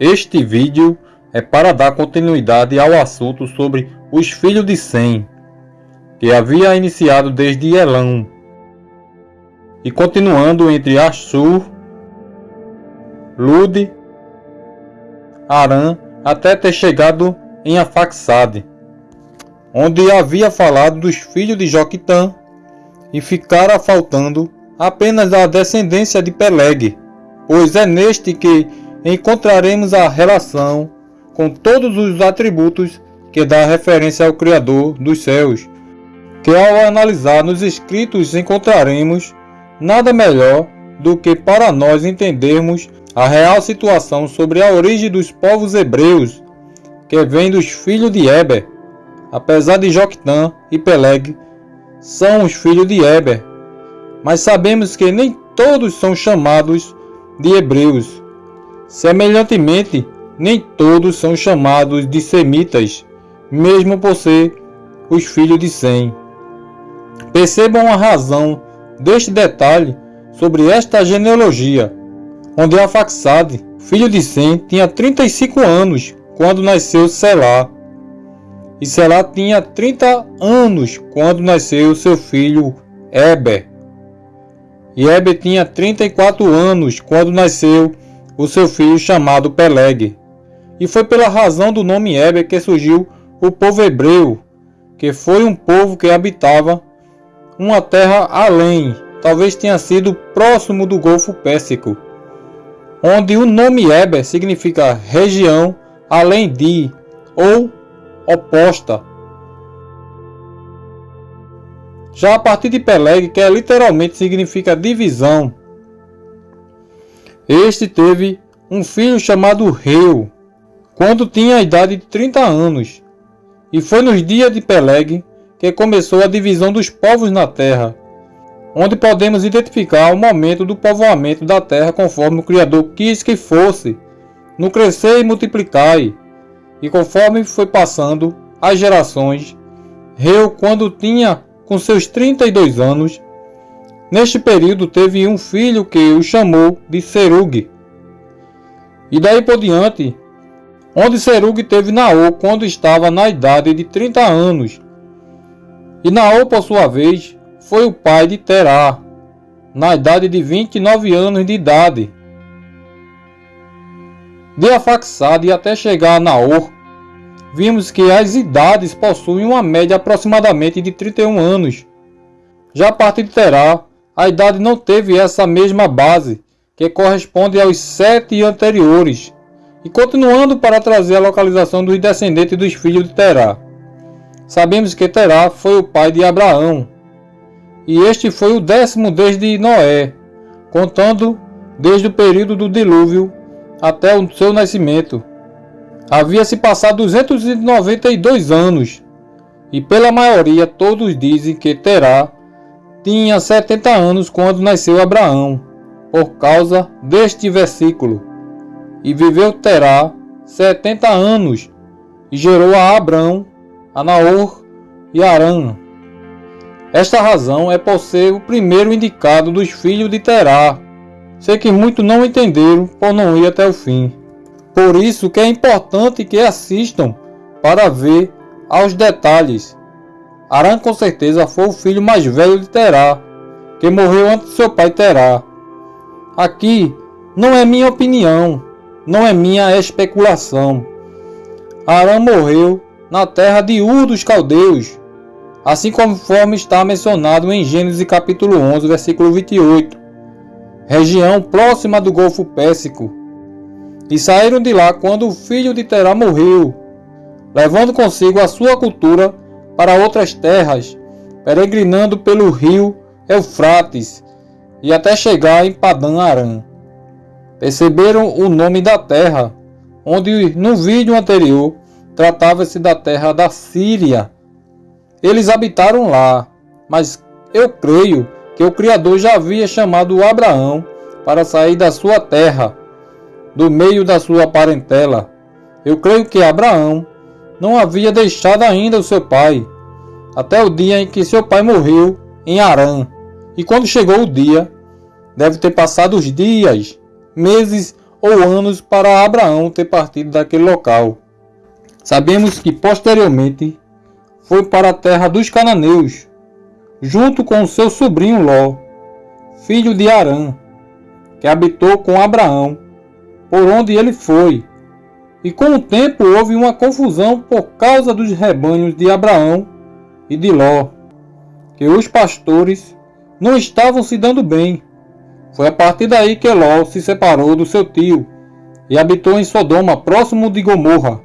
Este vídeo é para dar continuidade ao assunto sobre os filhos de Sem, que havia iniciado desde Elão, e continuando entre Ashur, Lud, Arã, até ter chegado em Afaxade, onde havia falado dos filhos de Joquitã, e ficara faltando apenas a descendência de Peleg, pois é neste que encontraremos a relação com todos os atributos que dá referência ao Criador dos céus, que ao analisar nos escritos encontraremos nada melhor do que para nós entendermos a real situação sobre a origem dos povos hebreus, que vem dos filhos de Eber, apesar de Joctã e Peleg são os filhos de Eber, mas sabemos que nem todos são chamados de hebreus. Semelhantemente, nem todos são chamados de semitas, mesmo por ser os filhos de Sem. Percebam a razão deste detalhe sobre esta genealogia, onde Afaxade, filho de Sem, tinha 35 anos quando nasceu Selá, e Selá tinha 30 anos quando nasceu seu filho Eber. E Eber tinha 34 anos quando nasceu o seu filho chamado Peleg. E foi pela razão do nome Eber que surgiu o povo hebreu, que foi um povo que habitava uma terra além, talvez tenha sido próximo do Golfo Pérsico, onde o nome Eber significa região além de ou oposta Já a partir de Peleg, que é, literalmente significa divisão, este teve um filho chamado Reu, quando tinha a idade de 30 anos, e foi nos dias de Peleg que começou a divisão dos povos na terra, onde podemos identificar o momento do povoamento da terra conforme o Criador quis que fosse, no crescer e multiplicar, e conforme foi passando as gerações, Reu, quando tinha com seus 32 anos. Neste período teve um filho que o chamou de Serug. E daí por diante, onde Serug teve Naô quando estava na idade de 30 anos. E Naô, por sua vez, foi o pai de Terá, na idade de 29 anos de idade. De Afaxade até chegar a Naor, vimos que as idades possuem uma média aproximadamente de 31 anos. Já a partir de Terá, a idade não teve essa mesma base, que corresponde aos sete anteriores, e continuando para trazer a localização dos descendentes dos filhos de Terá. Sabemos que Terá foi o pai de Abraão, e este foi o décimo desde Noé, contando desde o período do dilúvio até o seu nascimento. Havia se passado 292 anos, e pela maioria todos dizem que Terá tinha 70 anos quando nasceu Abraão, por causa deste versículo. E viveu Terá 70 anos, e gerou a Abrão, a Naor e Arã. Esta razão é por ser o primeiro indicado dos filhos de Terá. Sei que muitos não entenderam por não ir até o fim. Por isso que é importante que assistam para ver aos detalhes. Arã com certeza foi o filho mais velho de Terá, que morreu antes de seu pai Terá. Aqui não é minha opinião, não é minha especulação. Arã morreu na terra de Ur dos Caldeus, assim conforme está mencionado em Gênesis capítulo 11, versículo 28, região próxima do Golfo Pérsico, e saíram de lá quando o filho de Terá morreu, levando consigo a sua cultura para outras terras, peregrinando pelo rio Eufrates e até chegar em Padã Aram. Perceberam o nome da terra, onde no vídeo anterior tratava-se da terra da Síria. Eles habitaram lá, mas eu creio que o Criador já havia chamado Abraão para sair da sua terra do meio da sua parentela. Eu creio que Abraão não havia deixado ainda o seu pai, até o dia em que seu pai morreu em Arã. E quando chegou o dia, deve ter passado os dias, meses ou anos para Abraão ter partido daquele local. Sabemos que posteriormente foi para a terra dos cananeus, junto com seu sobrinho Ló, filho de Arã, que habitou com Abraão, por onde ele foi. E com o tempo houve uma confusão por causa dos rebanhos de Abraão e de Ló, que os pastores não estavam se dando bem. Foi a partir daí que Ló se separou do seu tio e habitou em Sodoma, próximo de Gomorra,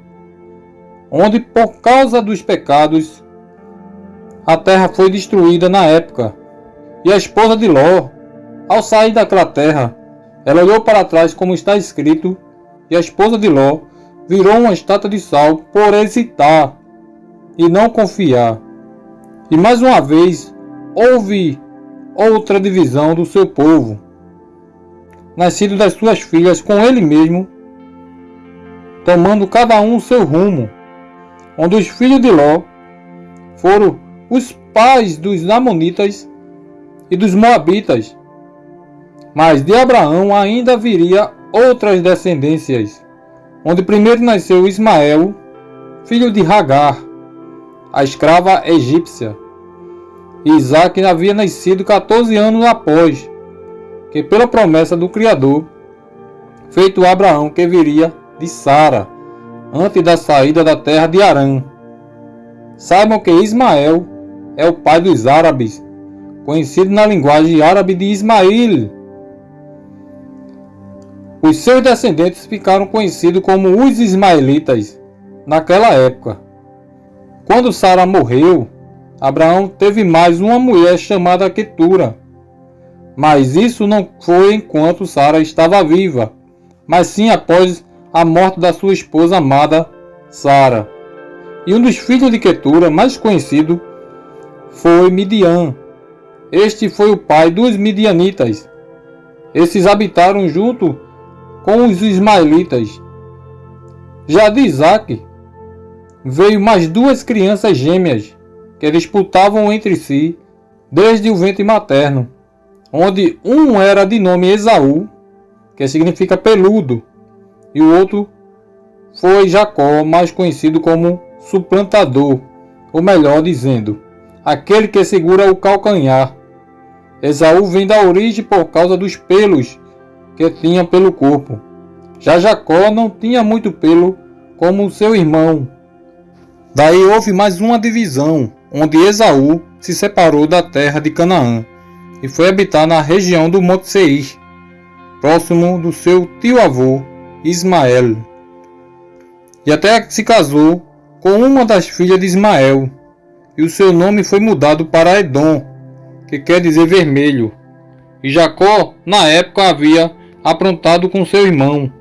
onde por causa dos pecados a terra foi destruída na época. E a esposa de Ló, ao sair daquela terra, ela olhou para trás como está escrito, e a esposa de Ló virou uma estátua de sal por hesitar e não confiar. E mais uma vez houve outra divisão do seu povo, nascido das suas filhas com ele mesmo, tomando cada um seu rumo, onde os filhos de Ló foram os pais dos Amonitas e dos Moabitas. Mas de Abraão ainda viria outras descendências, onde primeiro nasceu Ismael, filho de Hagar, a escrava egípcia, Isaac havia nascido 14 anos após, que pela promessa do Criador, feito a Abraão que viria de Sara, antes da saída da terra de Arã. Saibam que Ismael é o pai dos árabes, conhecido na linguagem árabe de Ismail. Os seus descendentes ficaram conhecidos como os ismaelitas naquela época. Quando Sara morreu, Abraão teve mais uma mulher chamada Ketura. Mas isso não foi enquanto Sara estava viva, mas sim após a morte da sua esposa amada, Sara. E um dos filhos de Ketura, mais conhecido, foi Midian. Este foi o pai dos midianitas. Esses habitaram junto com os ismaelitas. Já de Isaac veio mais duas crianças gêmeas, que disputavam entre si desde o ventre materno, onde um era de nome Esaú, que significa peludo, e o outro foi Jacó, mais conhecido como suplantador, ou melhor dizendo, aquele que segura o calcanhar. Esaú vem da origem por causa dos pelos que tinha pelo corpo. Já Jacó não tinha muito pelo como seu irmão. Daí houve mais uma divisão, onde Esaú se separou da terra de Canaã e foi habitar na região do Monte Seir, próximo do seu tio-avô Ismael. E até se casou com uma das filhas de Ismael, e o seu nome foi mudado para Edom, que quer dizer vermelho. E Jacó, na época, havia aprontado com seu irmão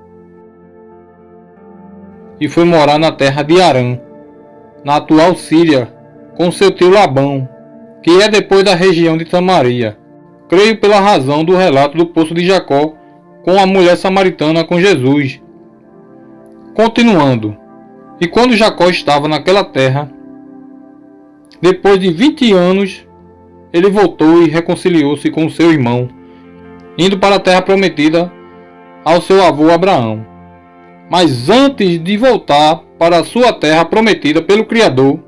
e foi morar na terra de Arã, na atual Síria, com seu tio Labão, que é depois da região de Samaria. Creio pela razão do relato do poço de Jacó com a mulher samaritana com Jesus. Continuando. E quando Jacó estava naquela terra, depois de vinte anos, ele voltou e reconciliou-se com seu irmão, indo para a terra prometida ao seu avô Abraão. Mas antes de voltar para a sua terra prometida pelo Criador,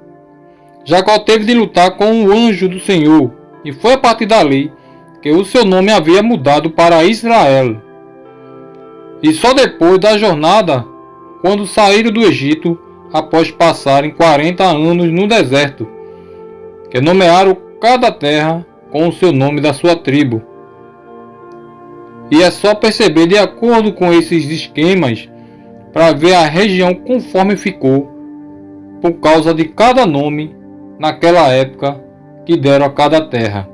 Jacó teve de lutar com o anjo do Senhor, e foi a partir dali que o seu nome havia mudado para Israel. E só depois da jornada, quando saíram do Egito, após passarem 40 anos no deserto, que nomearam cada terra com o seu nome da sua tribo. E é só perceber de acordo com esses esquemas para ver a região conforme ficou, por causa de cada nome naquela época que deram a cada terra.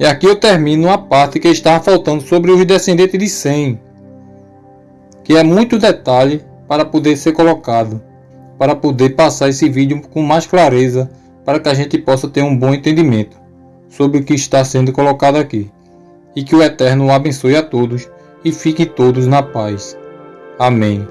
E aqui eu termino a parte que estava faltando sobre os descendentes de Sem, que é muito detalhe para poder ser colocado, para poder passar esse vídeo com mais clareza, para que a gente possa ter um bom entendimento sobre o que está sendo colocado aqui. E que o Eterno abençoe a todos e fiquem todos na paz. Amém.